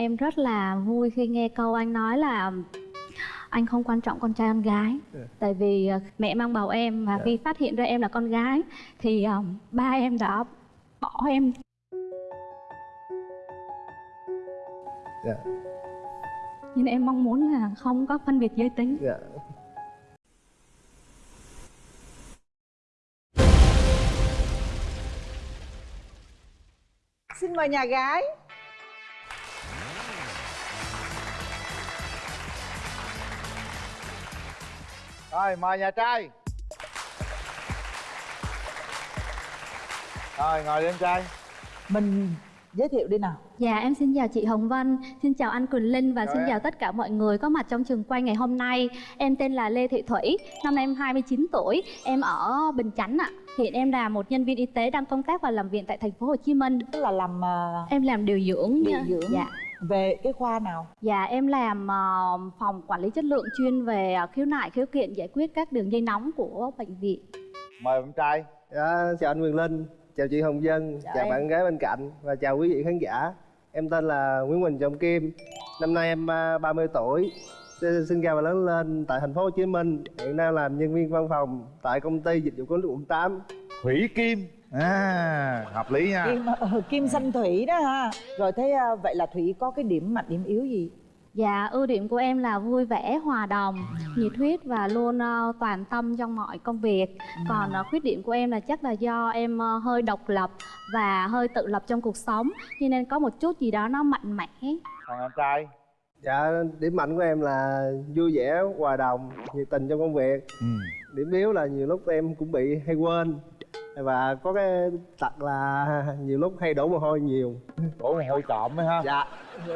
em rất là vui khi nghe câu anh nói là anh không quan trọng con trai con gái. Dạ. tại vì ờ, mẹ mang bầu em và Dạ. khi phát hiện ra em là con gái thì ờ, ba em đã bỏ em. Dạ. Nên em mong muốn là không có phân biệt giới tính. Dạ. Xin mời nhà gái Rồi mời nhà trai. Rồi ngồi đi em trai. Mình giới thiệu đi nào. Dạ em xin chào chị Hồng Vân, xin chào anh Quỳnh Linh và Chào xin em. chào tất cả mọi người có mặt trong trường quay ngày hôm nay. Em tên là Lê Thị Thủy, năm nay em 29 tuổi, em ở Bình Chánh ạ. Hiện em là một nhân viên y tế đang công tác và làm việc tại thành phố Hồ Chí Minh. Tức là làm ờ, Em làm điều dưỡng Điều dưỡng. Dạ về cái khoa nào? Dạ em làm ờ, phòng quản lý chất lượng chuyên về ờ, khiếu nại khiếu kiện giải quyết các đường dây nóng của bệnh viện. Mời em trai. Dạ chào anh Quyền Linh chào chị Hồng Dân Chào chào, em. bạn gái bên cạnh và chào quý vị khán giả. Em tên là Nguyễn Quỳnh Trọng Kim. Năm nay em à, 30 tuổi Xin- sinh ra và lớn lên tại thành phố Hồ Chí Minh. Hiện đang làm nhân viên văn phòng tại công ty dịch vụ của quận 8 Thủy Kim à, Hợp lý nha. Kim ờ, kim xanh thủy đó ha. Rồi thế ờ, vậy là thủy có cái điểm mạnh điểm yếu gì? Dạ ưu điểm của em là vui vẻ, hòa đồng, nhiệt huyết và luôn ờ, toàn tâm trong mọi công việc. Còn ờ, khuyết điểm của em là chắc là do em ờ, hơi độc lập và hơi tự lập trong cuộc sống Cho nên có một chút gì đó nó mạnh mẽ. Còn em trai? Dạ điểm mạnh của em là vui vẻ hòa đồng nhiệt tình trong công việc. Ừ. điểm yếu là nhiều lúc em cũng bị hay quên và có cái tật là nhiều lúc hay đổ mồ hôi nhiều. Đổ mồ hôi trộm ấy ha? Dạ.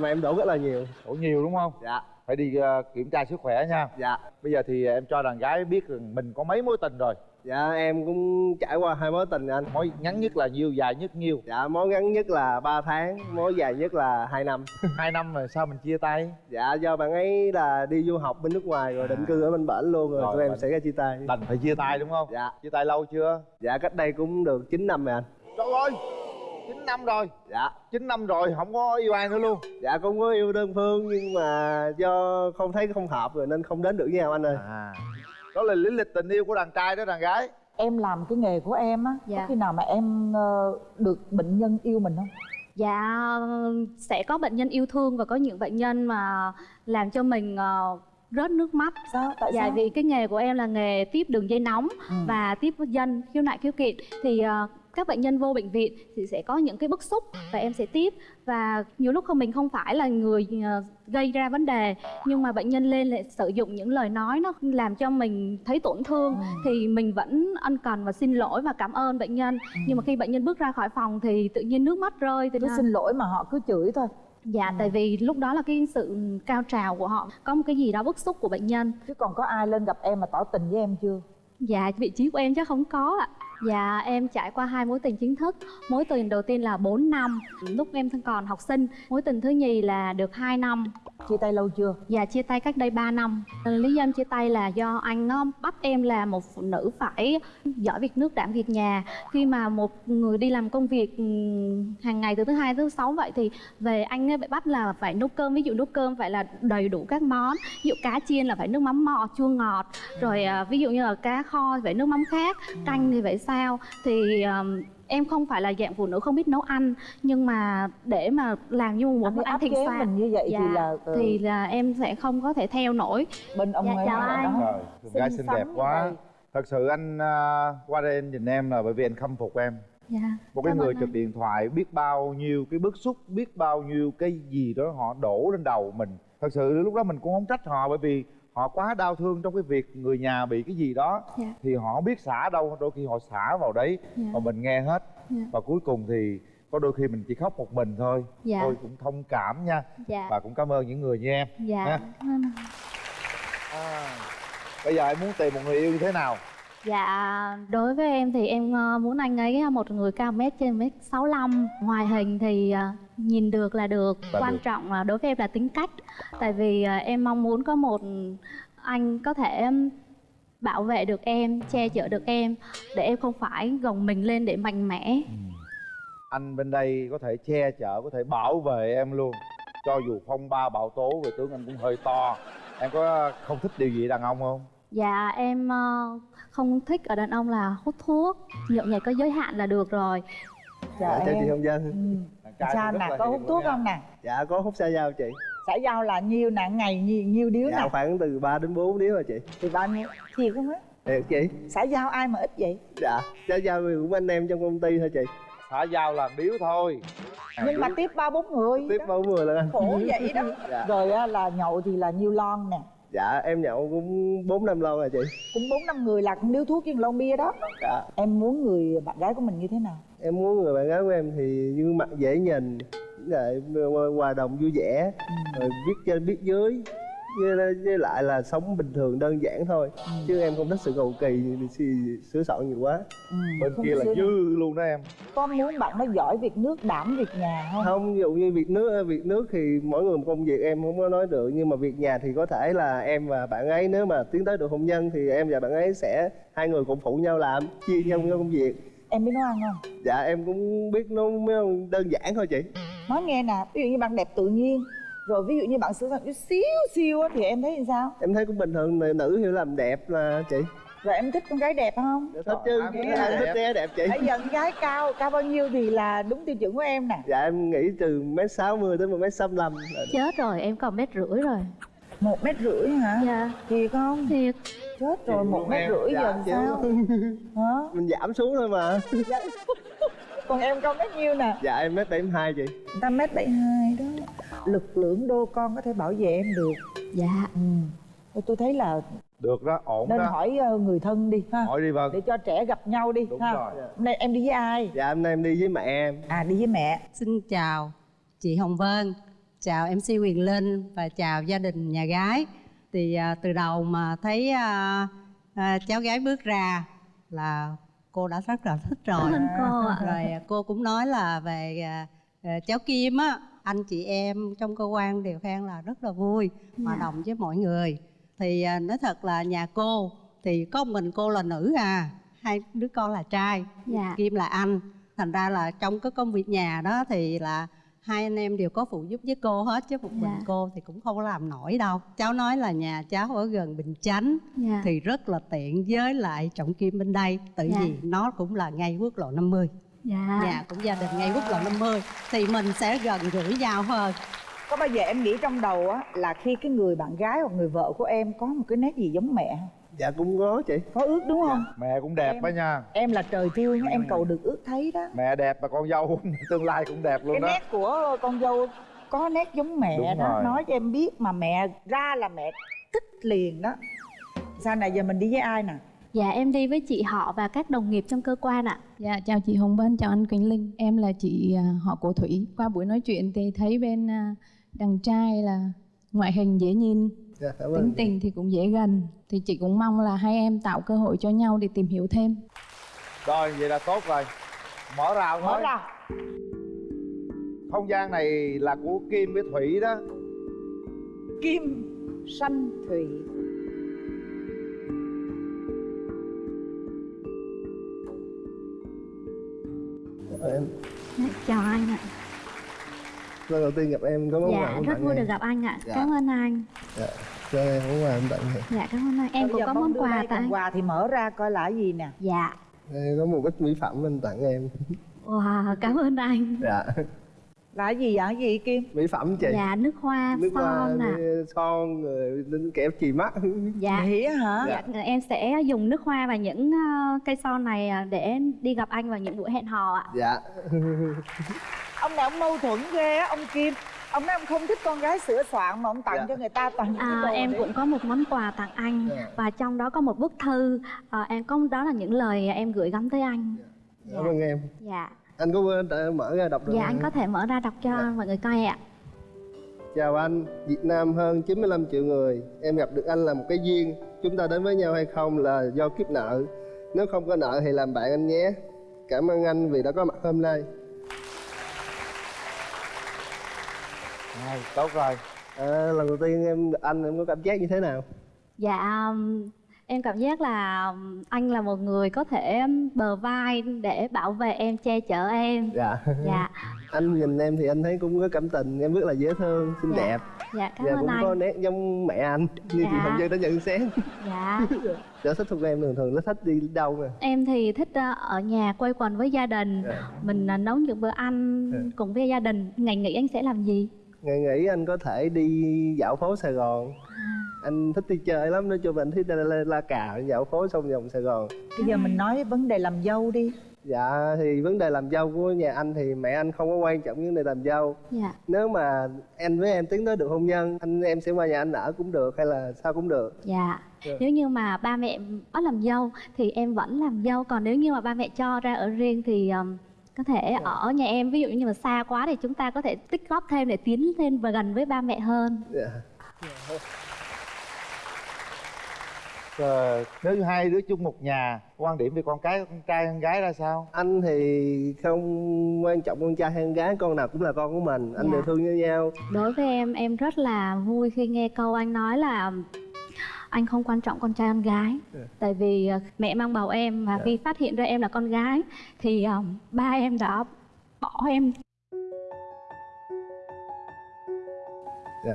Mà em đổ rất là nhiều. Đổ nhiều đúng không? Dạ. Phải đi ờ, kiểm tra sức khỏe nha. Dạ. Bây giờ thì em cho đàn gái biết mình có mấy mối tình rồi dạ em cũng trải qua hai mối tình anh. Mối ngắn nhất là nhiêu, dài nhất nhiêu? Dạ mối ngắn nhất là 3 tháng mối dài nhất là 2 năm. Hai năm rồi sao mình chia tay? Dạ do bạn ấy là đi du học bên nước ngoài rồi định cư ở bên bển luôn rồi, Rồi, tụi em bệnh. xảy ra chia tay. Đành phải chia tay đúng không? Dạ. Chia tay lâu chưa? Dạ cách đây cũng được 9 năm rồi anh. Trời ơi 9 năm rồi. Dạ. 9 năm rồi không có yêu ai nữa luôn. Dạ cũng có yêu đơn phương nhưng mà do không thấy không hợp rồi nên không đến được với nhau anh ơi. À đó là lý lịch tình yêu của đàn trai đó đàn gái. Em làm cái nghề của em á Dạ. có khi nào mà em ờ, được bệnh nhân yêu mình không? Dạ sẽ có bệnh nhân yêu thương và có những bệnh nhân mà làm cho mình ờ, rớt nước mắt. Sao? Tại Dạ sao? vì cái nghề của em là nghề tiếp đường dây nóng Ừ. và tiếp dân khiếu nại khiếu kiện. Thì ờ, các bệnh nhân vô bệnh viện thì sẽ có những cái bức xúc và em sẽ tiếp. Và nhiều lúc không mình không phải là người ờ, gây ra vấn đề nhưng mà bệnh nhân lên lại sử dụng những lời nói nó làm cho mình thấy tổn thương Ừ. thì mình vẫn ân cần và xin lỗi và cảm ơn bệnh nhân. Nhưng mà khi bệnh nhân bước ra khỏi phòng thì tự nhiên nước mắt rơi thì cứ xin lỗi mà họ cứ chửi thôi. Dạ Ừ. tại vì lúc đó là cái sự cao trào của họ. Có một cái gì đó bức xúc của bệnh nhân. Chứ còn có ai lên gặp em mà tỏ tình với em chưa? Dạ, vị trí của em chắc không có ạ. Dạ, em trải qua hai mối tình chính thức. Mối tình đầu tiên là 4 năm, lúc em còn học sinh. Mối tình thứ nhì là được 2 năm chia tay lâu chưa Dạ, chia tay cách đây 3 năm. Ờ, lý do em chia tay là do anh nó bắt em là một phụ nữ phải giỏi việc nước đảm việc nhà. Khi mà một người đi làm công việc ừ, hàng ngày từ thứ hai tới thứ sáu vậy thì về anh ấy bị bắt là phải nấu cơm. Ví dụ nấu cơm phải là đầy đủ các món. Ví dụ cá chiên là phải nước mắm mò chua ngọt. Rồi à, ví dụ như là cá kho phải nước mắm khác, canh thì phải sao. Thì em không phải là dạng phụ nữ không biết nấu ăn nhưng mà để mà làm như một anh bữa ăn chế soạn mình như vậy dạ, thì là ờ, thì là em sẽ không có thể theo nổi. Bên ông Dạ, ấy chào anh. đó. rồi gái Xinh đẹp quá. vậy. thật sự anh à, qua đây anh nhìn em là bởi vì anh khâm phục em. Dạ một cái Cảm người trực điện thoại biết bao nhiêu cái bức xúc biết bao nhiêu cái gì đó họ đổ lên đầu mình. Thật sự lúc đó mình cũng không trách họ bởi vì họ quá đau thương trong cái việc người nhà bị cái gì đó Dạ. thì họ không biết xả đâu đôi khi họ xả vào đấy Dạ. mà mình nghe hết Dạ. và cuối cùng thì có đôi khi mình chỉ khóc một mình thôi Dạ. tôi cũng thông cảm nha dạ và cũng cảm ơn những người như em dạ ha. à, bây giờ em muốn tìm một người yêu như thế nào dạ đối với em thì em ờ, muốn anh ấy là một người cao mét trên mét sáu ngoài hình thì ờ, nhìn được là được. Là quan được. trọng là đối với em là tính cách. Tại vì ờ, em mong muốn có một anh có thể bảo vệ được em che chở được em để em không phải gồng mình lên để mạnh mẽ. Anh bên đây có thể che chở có thể bảo vệ em luôn. Cho dù phong ba bão tố về tướng anh cũng hơi to. Em có không thích điều gì đàn ông không? Dạ em ờ, không thích ở đàn ông là hút thuốc. Nhậu nhẹt có giới hạn là được rồi Dạ, dạ, chào chị hồng dân Ừ. Sao nè, là có hút thuốc không nè? dạ có hút xa dao chị Xã giao là nhiêu nè, ngày nhiêu, nhiêu điếu dạ nè? khoảng từ 3 đến 4 điếu rồi chị Thì bao nhiêu? Thiệt không á? thiệt chị Xã giao ai mà ít vậy? dạ dao thì cũng anh em trong công ty thôi chị xã giao là điếu thôi Nhưng mà tiếp ba bốn người tiếp đó. bao người lần anh Khổ vậy đó Dạ. Rồi á, là nhậu thì là nhiêu lon nè dạ em nhậu cũng bốn năm lon rồi chị. Cũng bốn năm người là cũng điếu thuốc với lon bia đó. Dạ. Em muốn người bạn gái của mình như thế nào? em muốn người bạn gái của em thì như mặt dễ nhìn lại hòa đồng vui vẻ rồi biết trên biết dưới với, với lại là sống bình thường đơn giản thôi. Chứ em không thích sự cầu kỳ sửa soạn nhiều quá. Ừ, bên kia là dư luôn đó em. Có muốn bạn nó giỏi việc nước, đảm việc nhà không? không ví dụ như việc nước việc nước thì mỗi người một công việc em không có nói được. Nhưng mà việc nhà thì có thể là em và bạn ấy nếu mà tiến tới được hôn nhân thì em và bạn ấy sẽ hai người cùng phụ nhau làm chia nhau công việc. Em biết nấu ăn không? dạ em cũng biết nấu đơn giản thôi chị. Nói nghe nè, ví dụ như bạn đẹp tự nhiên Rồi ví dụ như bạn sửa soạn chút xíu xíu á, thì em thấy sao? em thấy cũng bình thường nữ- nữ hiểu làm đẹp là chị Rồi em thích con gái đẹp không? Dạ, thích chứ đẹp. thích trẻ đẹp chị Bây giờ con gái cao, cao bao nhiêu thì là đúng tiêu chuẩn của em nè dạ em nghĩ từ mét sáu mươi tới một mét sáu là Chết rồi em còn mét rưỡi rồi một mét rưỡi hả? Dạ Thiệt không? Thiệt Chết rồi, một mét em. rưỡi Dạ, giờ sao? Hả? mình giảm xuống thôi mà Dạ. Còn em cao mét nhiêu nè? dạ em mét bảy hai chị Người ta mét bảy hai đó Lực lượng đô con có thể bảo vệ em được. Dạ. Ừ. Tôi thấy là được đó ổn nên đó. hỏi ờ, người thân đi ha. Hỏi đi vâng Để cho trẻ gặp nhau đi Đúng ha. rồi. Hôm nay em đi với ai? dạ hôm nay em đi với mẹ em. À đi với mẹ. Xin chào chị Hồng Vân, chào MC Quyền Linh và chào gia đình nhà gái. Thì à, từ đầu mà thấy à, à, cháu gái bước ra là cô đã rất là thích rồi. Cô ạ. Rồi cô cũng nói là về à, à, cháu Kim á, anh chị em trong cơ quan đều khen là rất là vui, hòa Dạ. đồng với mọi người. Thì à, nói thật là nhà cô thì có mình cô là nữ à, hai đứa con là trai. Dạ Kim là anh thành ra là trong cái công việc nhà đó thì là hai anh em đều có phụ giúp với cô hết chứ một mình Dạ. cô thì cũng không có làm nổi đâu cháu nói là nhà cháu ở gần bình chánh Dạ thì rất là tiện với lại trọng kim bên đây tại Dạ. vì nó cũng là ngay quốc lộ 50 Dạ. Nhà cũng gia đình ngay quốc lộ 50 thì mình sẽ gần gũi nhau hơn. Có bao giờ em nghĩ trong đầu á Là khi cái người bạn gái hoặc người vợ của em Có một cái nét gì giống mẹ không? dạ cũng có chị. Có ước đúng không? mẹ cũng đẹp đó nha. Em là trời thương em cầu được ước thấy đó. Mẹ đẹp mà con dâu tương lai cũng đẹp luôn Cái đó. nét của con dâu có nét giống mẹ Đúng đó. rồi. Nói cho em biết mà mẹ ra là mẹ thích liền đó. Sao này giờ mình đi với ai nè? Dạ em đi với chị họ và các đồng nghiệp trong cơ quan ạ Dạ, chào chị Hồng Vân, chào anh Quỳnh Linh. Em là chị à, họ của Thủy. Qua buổi nói chuyện thì thấy bên à, đàn trai là ngoại hình dễ nhìn, dạ cảm tính ơn tình thì cũng dễ gần. Thì chị cũng mong là hai em tạo cơ hội cho nhau để tìm hiểu thêm. rồi vậy là tốt rồi mở rào Mở thôi ra không gian này là của kim với thủy đó Kim Sanh Thủy em. Dạ, Chào anh ạ. Lần đầu tiên gặp em có món quà Dạ của rất bạn vui em. được gặp anh ạ. Dạ. Cảm ơn anh. Dạ cho em món quà em tặng em. Dạ cảm ơn anh. Em Bây cũng có món quà còn quà thì mở ra coi là cái gì nè. Dạ. Đây có một ít mỹ phẩm anh tặng em. Wow cảm ơn anh. Dạ Là cái gì vậy? Cái gì Kim? mỹ phẩm chị Dạ nước hoa nước hoa son nè với son rồi đến kẹp chì mắt Dạ Vậy hả? Dạ, em sẽ dùng nước hoa và những ờ, cây son này ờ, để đi gặp anh vào những buổi hẹn hò ạ. dạ Ông này ông mâu thuẫn ghê á ông Kim Ông nói ông không thích con gái sửa soạn mà ông tặng Dạ. cho người ta toàn những cái À, đồ em đấy. cũng có một món quà tặng anh Dạ. và trong đó có một bức thư. Ờ, em có đó là những lời em gửi gắm tới anh. cảm ơn em Dạ, anh có quên mở ra đọc được dạ anh có thể mở ra đọc cho Dạ. mọi người coi ạ. Chào anh, Việt Nam hơn 95 triệu người. Em gặp được anh là một cái duyên. Chúng ta đến với nhau hay không là do kiếp nợ. Nếu không có nợ thì làm bạn anh nhé. Cảm ơn anh vì đã có mặt hôm nay. Rồi, tốt rồi. À, Lần đầu tiên em gặp anh em có cảm giác như thế nào? Dạ, um, em cảm giác là anh là một người có thể bờ vai để bảo vệ em, che chở em. Dạ. Dạ, anh nhìn em thì anh thấy cũng có cảm tình em rất là dễ thương xinh Dạ. đẹp. Dạ cảm và ơn cũng anh. có nét giống mẹ anh như Dạ. chị Hồng Dân đã nhận xét. Dạ. Sở thích của em thường thường nó thích đi đâu nè? Em thì thích ờ, ở nhà quây quần với gia đình. Dạ. mình ờ, nấu những bữa ăn Dạ. cùng với gia đình. Ngày nghỉ anh sẽ làm gì? Ngày nghỉ anh có thể đi dạo phố sài gòn anh thích đi chơi lắm nói chung là anh thích la, la, la cà dạo phố xong vòng sài gòn. Bây giờ mình nói vấn đề làm dâu đi. Dạ thì vấn đề làm dâu của nhà anh thì mẹ anh không có quan trọng vấn đề làm dâu. Dạ. Nếu mà anh với em tiến tới được hôn nhân anh em sẽ qua nhà anh ở cũng được hay là sao cũng được? Dạ. Dạ. nếu như mà ba mẹ bắt làm dâu thì em vẫn làm dâu còn nếu như mà ba mẹ cho ra ở riêng thì ừm, có thể Dạ. ở nhà em. Ví dụ như mà xa quá thì chúng ta có thể tích góp thêm để tiến thêm và gần với ba mẹ hơn. Dạ. Ờ, nếu như hai đứa chung một nhà quan điểm về con cái con trai con gái ra sao? Anh thì không quan trọng con trai hay con gái con nào cũng là con của mình. Anh Dạ. đều thương như nhau. Đối với em em rất là vui khi nghe câu anh nói là anh không quan trọng con trai con gái. Dạ. tại vì ờ, mẹ mang bầu em và Dạ. khi phát hiện ra em là con gái thì ờ, ba em đã bỏ em. Dạ.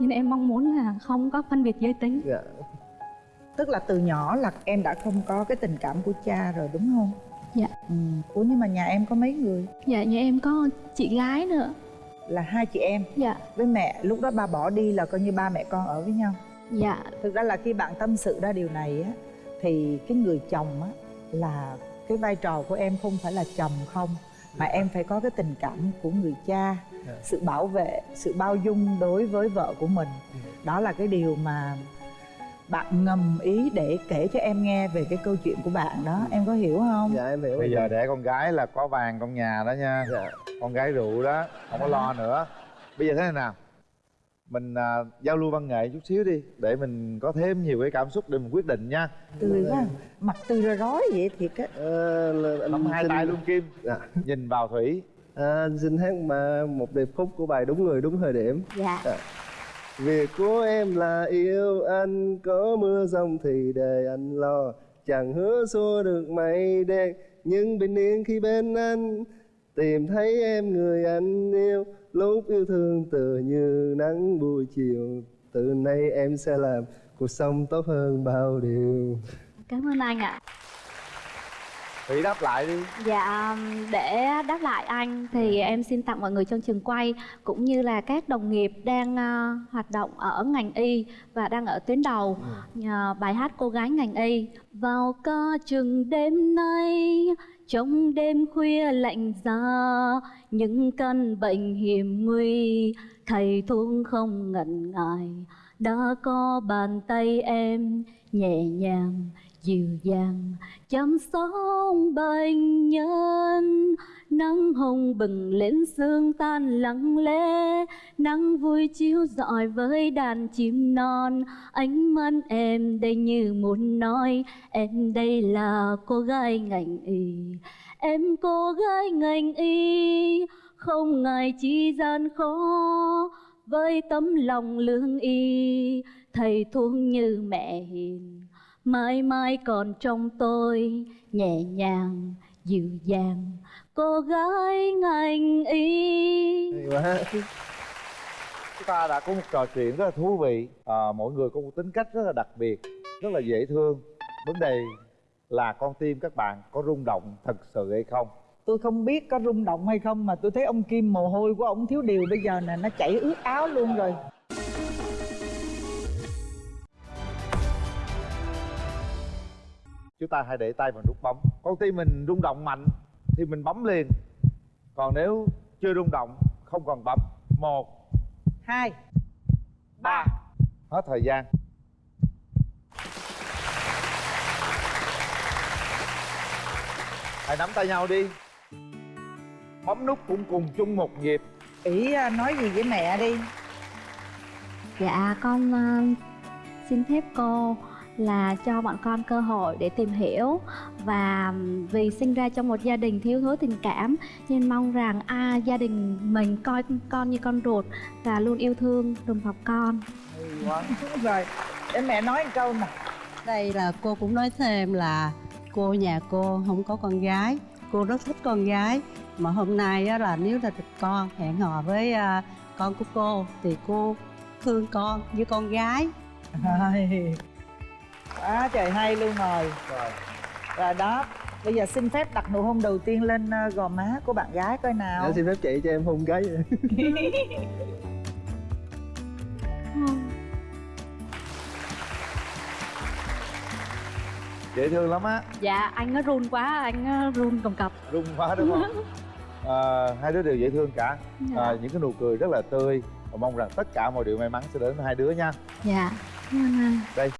Nên em mong muốn là không có phân biệt giới tính. Dạ tức là từ nhỏ là em đã không có cái tình cảm của cha rồi đúng không? Dạ. ừ. ủa nhưng mà nhà em có mấy người? Dạ nhà em có chị gái nữa. Là hai chị em? Dạ. Với mẹ lúc đó ba bỏ đi là coi như ba mẹ con ở với nhau. Dạ. Thực ra là khi bạn tâm sự ra điều này á thì cái người chồng á là cái vai trò của em không phải là chồng không mà em phải có cái tình cảm của người cha Dạ. sự bảo vệ sự bao dung đối với vợ của mình. Đó là cái điều mà bạn ngầm ý để kể cho em nghe về cái câu chuyện của bạn đó. Em có hiểu không? Dạ em hiểu bây giờ để con gái là có vàng trong nhà đó nha. Dạ. Con gái rượu đó không có lo nữa. Bây giờ thế này nào. Mình à, giao lưu văn nghệ chút xíu đi để mình có thêm nhiều cái cảm xúc để mình quyết định nha. Tươi quá mặt tươi ra rói vậy thiệt á Ờ, nắm hai xin- tay luôn kim. Dạ. nhìn vào thủy. À, anh xin hát mà một điệp khúc của bài đúng người đúng thời điểm. Dạ Việc của em là yêu anh, Có mưa rông thì để anh lo. Chẳng hứa xua được mây đen, Nhưng bình yên khi bên anh. Tìm thấy em người anh yêu, Lúc yêu thương tựa như nắng buổi chiều. Từ nay em sẽ làm cuộc sống tốt hơn bao điều. Cảm ơn anh ạ thủy đáp lại đi. Dạ, để đáp lại anh thì em xin tặng mọi người trong trường quay cũng như là các đồng nghiệp đang ờ, hoạt động ở ngành y và đang ở tuyến đầu nhờ bài hát cô gái ngành y. Vào ca chừng đêm nay trong đêm khuya lạnh giá những căn bệnh hiểm nguy thầy thuốc không ngần ngại đã có bàn tay em nhẹ nhàng, dịu dàng, chăm sóc bệnh nhân. Nắng hồng bừng lên, sương tan lặng lẽ. Nắng vui chiếu rọi với đàn chim non. Ánh mắt em đây như muốn nói, em đây là cô gái ngành y. Em cô gái ngành y. Không ngại chi gian khó với tấm lòng lương y thầy thuốc như mẹ hiền. Mãi mãi còn trong tôi nhẹ nhàng dịu dàng. Cô gái ngành y. Chúng ta đã có một trò chuyện rất là thú vị. À, mỗi người có một tính cách rất là đặc biệt rất là dễ thương. Vấn đề là con tim các bạn có rung động thật sự hay không? Tôi không biết có rung động hay không mà tôi thấy ông kim mồ hôi của ông thiếu điều. Bây giờ nè nó chảy ướt áo luôn rồi. Chúng ta hãy để tay vào nút bấm. Con tim mình rung động mạnh thì mình bấm liền. Còn nếu chưa rung động không còn bấm. Một hai ba. hết thời gian. Hãy nắm tay nhau đi bấm nút cũng cùng chung một nhịp. Ỷ à, nói gì với mẹ đi. Dạ con ờ, xin phép cô là cho bọn con cơ hội để tìm hiểu. Và vì sinh ra trong một gia đình thiếu thốn tình cảm nên mong rằng a gia đình mình coi con như con ruột và luôn yêu thương đùm bọc con. rồi để mẹ nói một câu nè. Đây là cô cũng nói thêm là cô nhà cô không có con gái cô rất thích con gái mà hôm nay á, là nếu là được con hẹn hò với à, con của cô thì cô thương con như con gái. Rồi. Quá trời hay luôn rồi. Rồi Rồi đó Bây giờ xin phép đặt nụ hôn đầu tiên lên ờ, gò má của bạn gái coi nào. Dạ, xin phép chị cho em hôn cái dễ thương lắm á. Dạ anh nó run quá anh nó run cầm cập. Rung quá đúng không à, hai đứa đều dễ thương cả. Dạ. À, những cái nụ cười rất là tươi. Và mong rằng tất cả mọi điều may mắn sẽ đến với hai đứa nha. Dạ. Cảm ơn anh đây